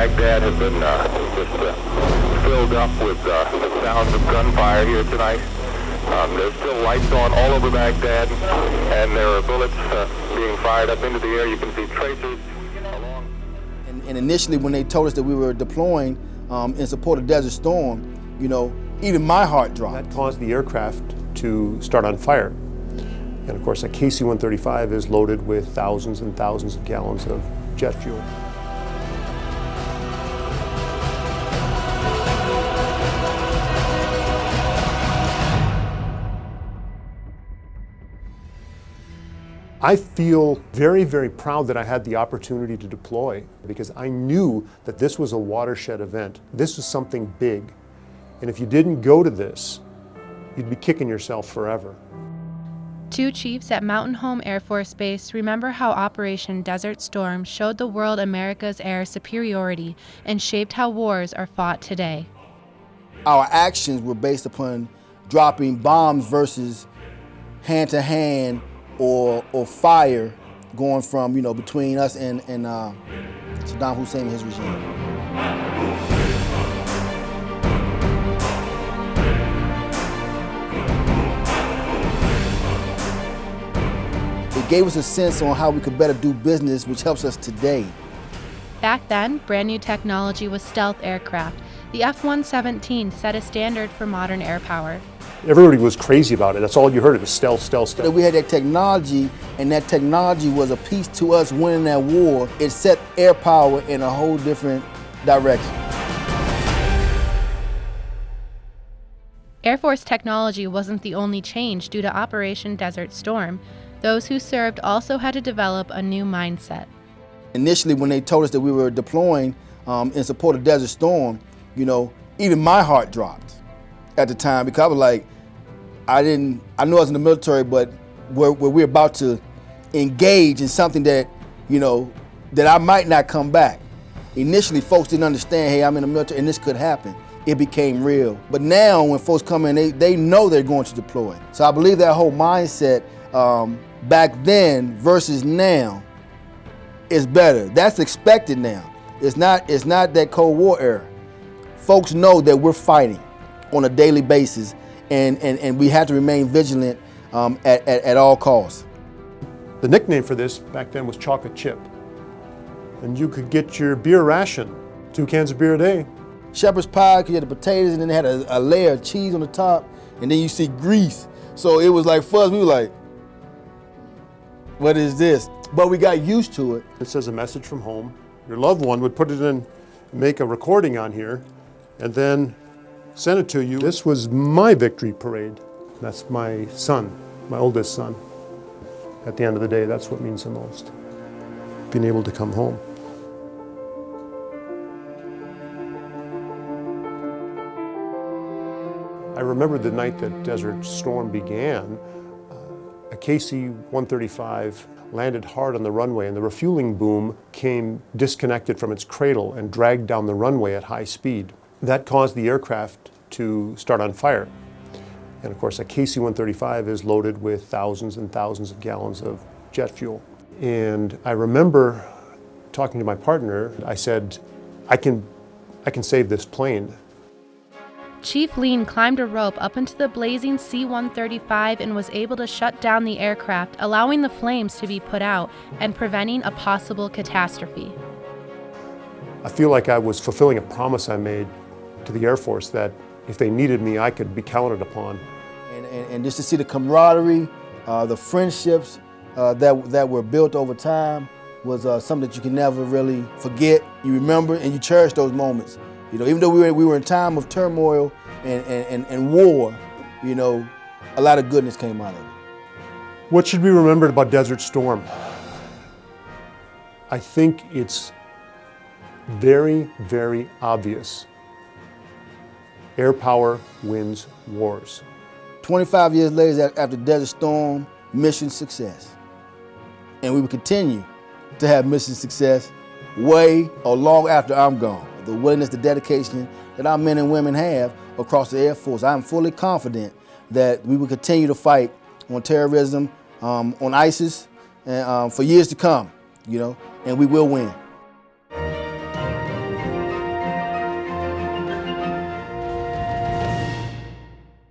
Baghdad has been uh, just uh, filled up with uh, the sounds of gunfire here tonight. Um, there's still lights on all over Baghdad, and there are bullets uh, being fired up into the air. You can see tracers along. And, and initially, when they told us that we were deploying um, in support of Desert Storm, you know, even my heart dropped. That caused the aircraft to start on fire. And of course, a KC-135 is loaded with thousands and thousands of gallons of jet fuel. I feel very, very proud that I had the opportunity to deploy because I knew that this was a watershed event. This was something big. And if you didn't go to this, you'd be kicking yourself forever. Two chiefs at Mountain Home Air Force Base remember how Operation Desert Storm showed the world America's air superiority and shaped how wars are fought today. Our actions were based upon dropping bombs versus hand to hand or, or fire going from, you know, between us and, and uh, Saddam Hussein and his regime. It gave us a sense on how we could better do business, which helps us today. Back then, brand new technology was stealth aircraft. The F-117 set a standard for modern air power. Everybody was crazy about it. That's all you heard. It was stealth, stealth, stealth. we had that technology, and that technology was a piece to us winning that war. It set air power in a whole different direction. Air Force technology wasn't the only change due to Operation Desert Storm. Those who served also had to develop a new mindset. Initially, when they told us that we were deploying um, in support of Desert Storm, you know, even my heart dropped at the time because I was like, I didn't, I knew I was in the military, but where, where we're about to engage in something that, you know, that I might not come back. Initially, folks didn't understand, hey, I'm in the military and this could happen. It became real. But now, when folks come in, they, they know they're going to deploy. So I believe that whole mindset um, back then versus now is better. That's expected now. It's not, it's not that Cold War era. Folks know that we're fighting on a daily basis and, and, and we had to remain vigilant um, at, at, at all costs. The nickname for this back then was chocolate chip. And you could get your beer ration, two cans of beer a day. Shepherd's pie, you had the potatoes and then they had a, a layer of cheese on the top and then you see grease. So it was like us, we were like, what is this? But we got used to it. It says a message from home. Your loved one would put it in, make a recording on here, and then send it to you. This was my victory parade. That's my son, my oldest son. At the end of the day, that's what means the most. Being able to come home. I remember the night that Desert Storm began, uh, a KC-135 landed hard on the runway and the refueling boom came disconnected from its cradle and dragged down the runway at high speed. That caused the aircraft to start on fire. And of course, a KC-135 is loaded with thousands and thousands of gallons of jet fuel. And I remember talking to my partner, I said, I can, I can save this plane. Chief Lean climbed a rope up into the blazing C 135 and was able to shut down the aircraft, allowing the flames to be put out and preventing a possible catastrophe. I feel like I was fulfilling a promise I made to the Air Force that if they needed me, I could be counted upon. And, and, and just to see the camaraderie, uh, the friendships uh, that, that were built over time was uh, something that you can never really forget. You remember and you cherish those moments. You know, even though we were, we were in time of turmoil and, and, and, and war, you know, a lot of goodness came out of it. What should be remembered about Desert Storm? I think it's very, very obvious. Air power wins wars. 25 years later after Desert Storm, mission success. And we will continue to have mission success way or long after I'm gone. The willingness, the dedication that our men and women have across the Air Force. I'm fully confident that we will continue to fight on terrorism, um, on ISIS, and, um, for years to come, you know, and we will win.